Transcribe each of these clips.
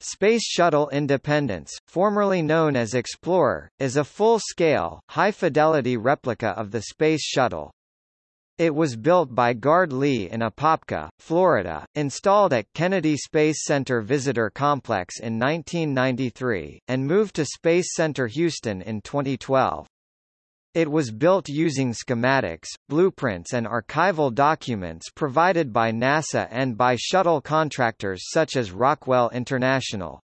Space Shuttle Independence, formerly known as Explorer, is a full-scale, high-fidelity replica of the Space Shuttle. It was built by Guard-Lee in Apopka, Florida, installed at Kennedy Space Center Visitor Complex in 1993, and moved to Space Center Houston in 2012. It was built using schematics, blueprints and archival documents provided by NASA and by shuttle contractors such as Rockwell International.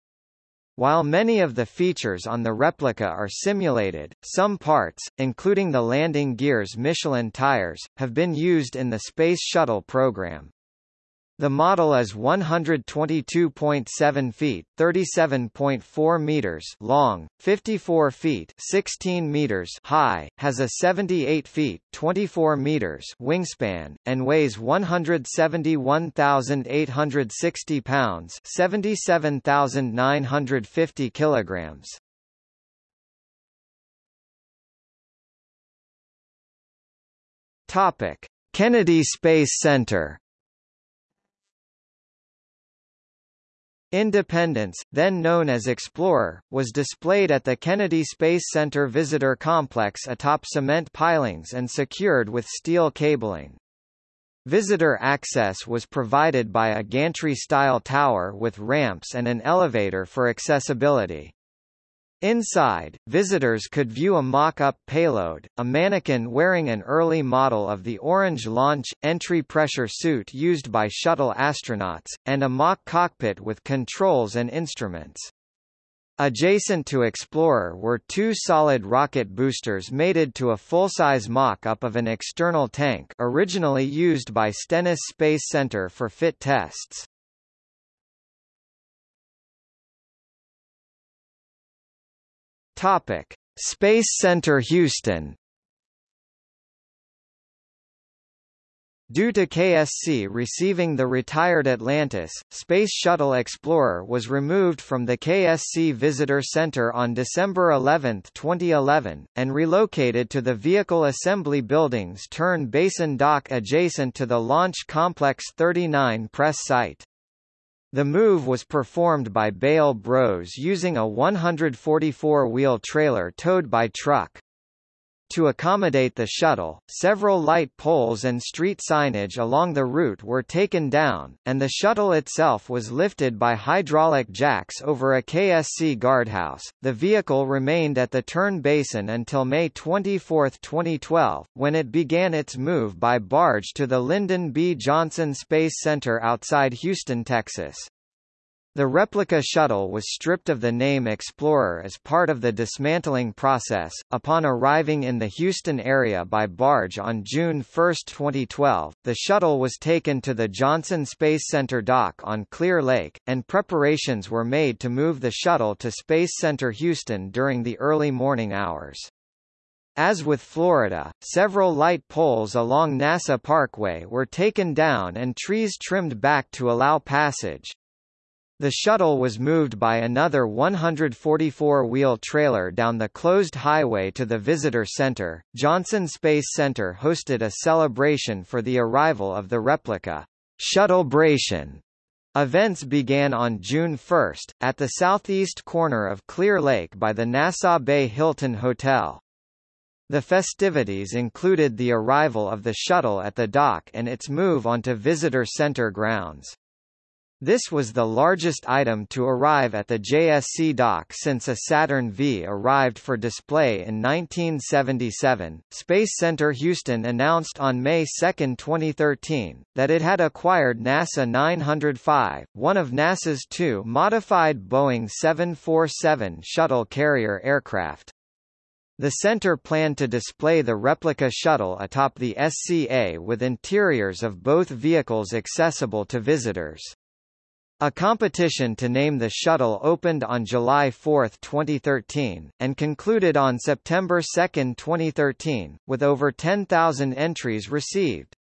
While many of the features on the replica are simulated, some parts, including the landing gear's Michelin tires, have been used in the Space Shuttle program. The model is 122.7 feet, 37.4 meters long, 54 feet, 16 meters high, has a 78 feet, 24 meters wingspan and weighs 171,860 pounds, 77,950 kilograms. Topic: Kennedy Space Center Independence, then known as Explorer, was displayed at the Kennedy Space Center Visitor Complex atop cement pilings and secured with steel cabling. Visitor access was provided by a gantry-style tower with ramps and an elevator for accessibility. Inside, visitors could view a mock-up payload, a mannequin wearing an early model of the orange launch, entry pressure suit used by shuttle astronauts, and a mock cockpit with controls and instruments. Adjacent to Explorer were two solid rocket boosters mated to a full-size mock-up of an external tank originally used by Stennis Space Center for fit tests. Topic: Space Center Houston. Due to KSC receiving the retired Atlantis, Space Shuttle Explorer was removed from the KSC Visitor Center on December 11, 2011, and relocated to the Vehicle Assembly Building's Turn Basin dock adjacent to the Launch Complex 39 press site. The move was performed by Beyel Bros using a 144-wheel trailer towed by truck. To accommodate the shuttle, several light poles and street signage along the route were taken down, and the shuttle itself was lifted by hydraulic jacks over a KSC guardhouse. The vehicle remained at the turn basin until May 24, 2012, when it began its move by barge to the Lyndon B. Johnson Space Center outside Houston, Texas. The replica shuttle was stripped of the name Explorer as part of the dismantling process. Upon arriving in the Houston area by barge on June 1, 2012, the shuttle was taken to the Johnson Space Center dock on Clear Lake, and preparations were made to move the shuttle to Space Center Houston during the early morning hours. As with Florida, several light poles along NASA Parkway were taken down and trees trimmed back to allow passage. The shuttle was moved by another 144-wheel trailer down the closed highway to the visitor center. Johnson Space Center hosted a celebration for the arrival of the replica Shuttlebration. Events began on June 1, at the southeast corner of Clear Lake by the Nassau Bay Hilton Hotel. The festivities included the arrival of the shuttle at the dock and its move onto visitor center grounds. This was the largest item to arrive at the JSC dock since a Saturn V arrived for display in 1977. Space Center Houston announced on May 2, 2013, that it had acquired NASA 905, one of NASA's two modified Boeing 747 shuttle carrier aircraft. The center planned to display the replica shuttle atop the SCA with interiors of both vehicles accessible to visitors. A competition to name the shuttle opened on July 4, 2013, and concluded on September 2, 2013, with over 10,000 entries received.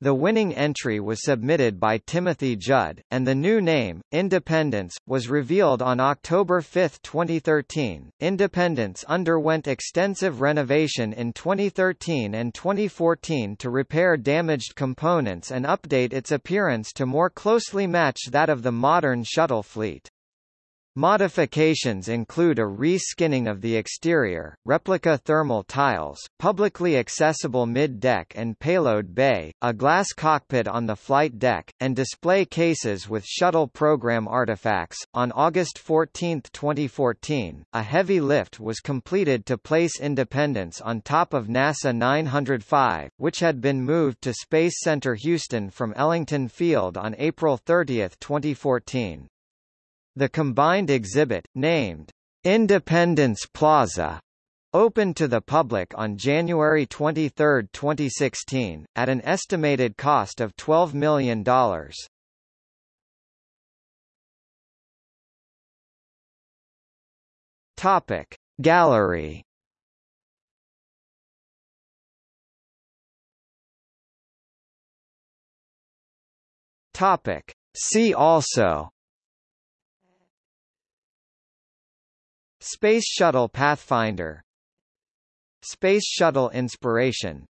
The winning entry was submitted by Timothy Judd, and the new name, Independence, was revealed on October 5, 2013. Independence underwent extensive renovation in 2013 and 2014 to repair damaged components and update its appearance to more closely match that of the modern shuttle fleet. Modifications include a re-skinning of the exterior, replica thermal tiles, publicly accessible mid-deck and payload bay, a glass cockpit on the flight deck, and display cases with shuttle program artifacts. On August 14, 2014, a heavy lift was completed to place Independence on top of NASA 905, which had been moved to Space Center Houston from Ellington Field on April 30, 2014. The combined exhibit, named Independence Plaza, opened to the public on January 23, 2016, at an estimated cost of $12 million. Topic Gallery Topic See also Space Shuttle Pathfinder. Space Shuttle Inspiration